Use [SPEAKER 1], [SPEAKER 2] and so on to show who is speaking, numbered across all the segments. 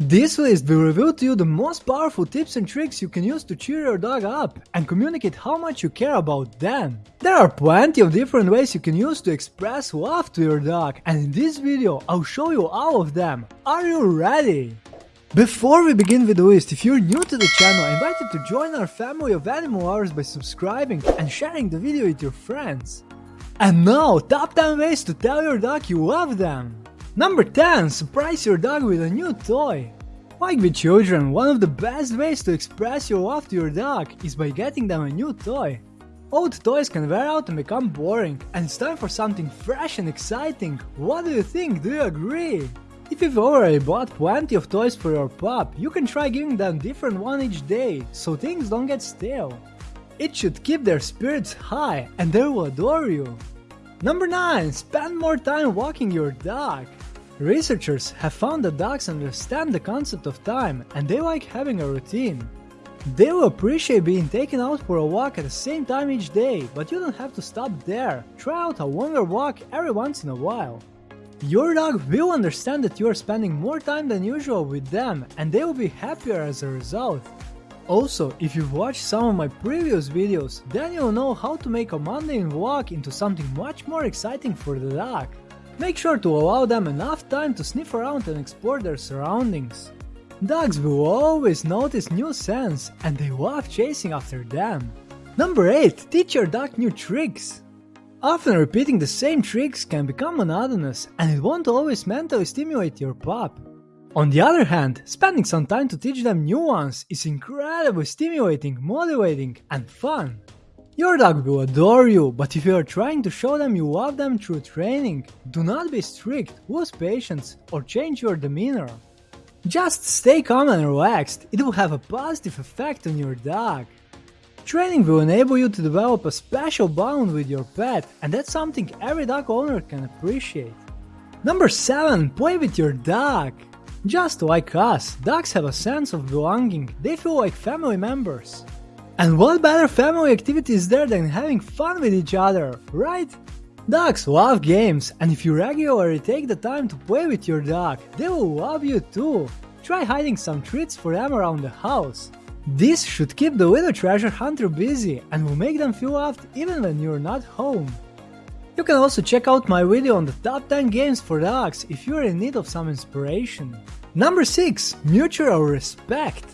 [SPEAKER 1] This list will reveal to you the most powerful tips and tricks you can use to cheer your dog up and communicate how much you care about them. There are plenty of different ways you can use to express love to your dog and in this video I'll show you all of them. Are you ready? Before we begin with the list, if you're new to the channel, I invite you to join our family of animal lovers by subscribing and sharing the video with your friends. And now, top 10 ways to tell your dog you love them. Number 10. Surprise your dog with a new toy. Like with children, one of the best ways to express your love to your dog is by getting them a new toy. Old toys can wear out and become boring, and it's time for something fresh and exciting. What do you think? Do you agree? If you've already bought plenty of toys for your pup, you can try giving them different one each day, so things don't get stale. It should keep their spirits high, and they will adore you. Number 9. Spend more time walking your dog. Researchers have found that dogs understand the concept of time and they like having a routine. They will appreciate being taken out for a walk at the same time each day, but you don't have to stop there. Try out a longer walk every once in a while. Your dog will understand that you are spending more time than usual with them and they will be happier as a result. Also, if you've watched some of my previous videos, then you'll know how to make a mundane walk into something much more exciting for the dog. Make sure to allow them enough time to sniff around and explore their surroundings. Dogs will always notice new scents and they love chasing after them. Number 8. Teach your dog new tricks. Often repeating the same tricks can become monotonous and it won't always mentally stimulate your pup. On the other hand, spending some time to teach them new ones is incredibly stimulating, motivating, and fun. Your dog will adore you, but if you are trying to show them you love them through training, do not be strict, lose patience, or change your demeanor. Just stay calm and relaxed, it will have a positive effect on your dog. Training will enable you to develop a special bond with your pet, and that's something every dog owner can appreciate. Number 7. Play with your dog. Just like us, dogs have a sense of belonging, they feel like family members. And what better family activity is there than having fun with each other, right? Dogs love games, and if you regularly take the time to play with your dog, they will love you too. Try hiding some treats for them around the house. This should keep the little treasure hunter busy and will make them feel loved even when you're not home. You can also check out my video on the top 10 games for dogs if you're in need of some inspiration. Number 6. Mutual Respect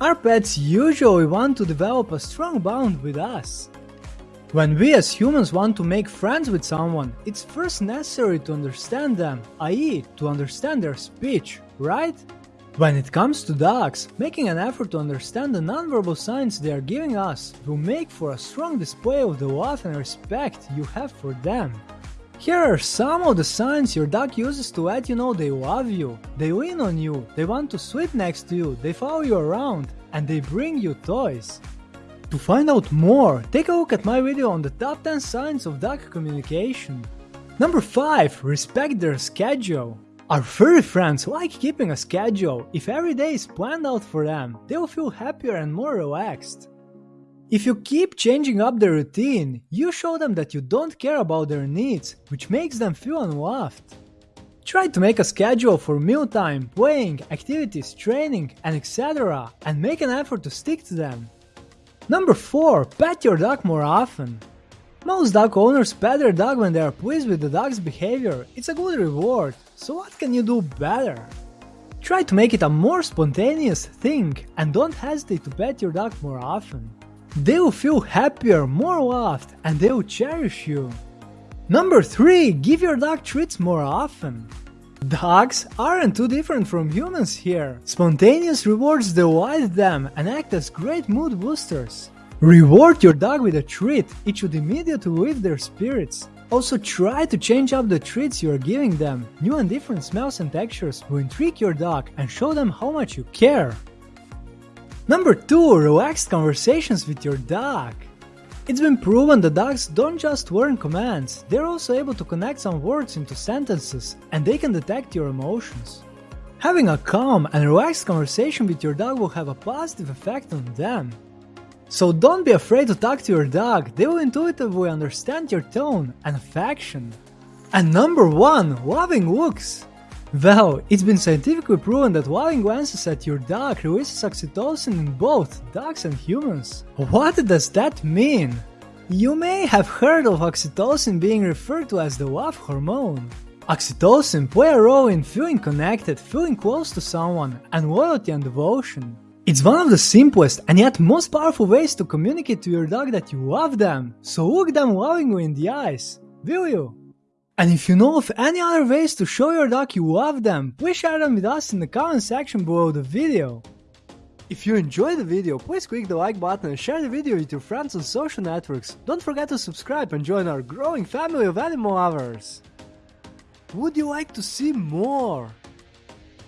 [SPEAKER 1] our pets usually want to develop a strong bond with us. When we as humans want to make friends with someone, it's first necessary to understand them, i.e. to understand their speech, right? When it comes to dogs, making an effort to understand the nonverbal signs they are giving us will make for a strong display of the love and respect you have for them. Here are some of the signs your dog uses to let you know they love you. They lean on you, they want to sleep next to you, they follow you around, and they bring you toys. To find out more, take a look at my video on the top 10 signs of dog communication. Number 5. Respect their schedule. Our furry friends like keeping a schedule. If every day is planned out for them, they will feel happier and more relaxed. If you keep changing up the routine, you show them that you don't care about their needs, which makes them feel unloved. Try to make a schedule for mealtime, playing, activities, training, and etc. and make an effort to stick to them. Number 4. Pet your dog more often. Most dog owners pet their dog when they are pleased with the dog's behavior, it's a good reward, so what can you do better? Try to make it a more spontaneous thing and don't hesitate to pet your dog more often. They will feel happier, more loved, and they will cherish you. Number 3. Give your dog treats more often. Dogs aren't too different from humans here. Spontaneous rewards delight them and act as great mood boosters. Reward your dog with a treat, it should immediately lift their spirits. Also try to change up the treats you are giving them. New and different smells and textures will intrigue your dog and show them how much you care. Number 2. Relaxed conversations with your dog. It's been proven that dogs don't just learn commands, they're also able to connect some words into sentences, and they can detect your emotions. Having a calm and relaxed conversation with your dog will have a positive effect on them. So don't be afraid to talk to your dog, they will intuitively understand your tone and affection. And number 1. Loving looks. Well, it's been scientifically proven that loving glances at your dog releases oxytocin in both dogs and humans. What does that mean? You may have heard of oxytocin being referred to as the love hormone. Oxytocin play a role in feeling connected, feeling close to someone, and loyalty and devotion. It's one of the simplest and yet most powerful ways to communicate to your dog that you love them, so look them lovingly in the eyes. Will you? And if you know of any other ways to show your dog you love them, please share them with us in the comment section below the video. If you enjoyed the video, please click the like button and share the video with your friends on social networks. Don't forget to subscribe and join our growing family of animal lovers. Would you like to see more?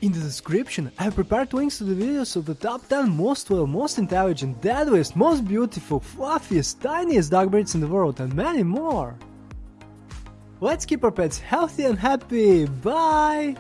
[SPEAKER 1] In the description, I have prepared links to the videos of the top 10 most loyal, most intelligent, deadliest, most beautiful, fluffiest, tiniest dog breeds in the world and many more. Let's keep our pets healthy and happy. Bye!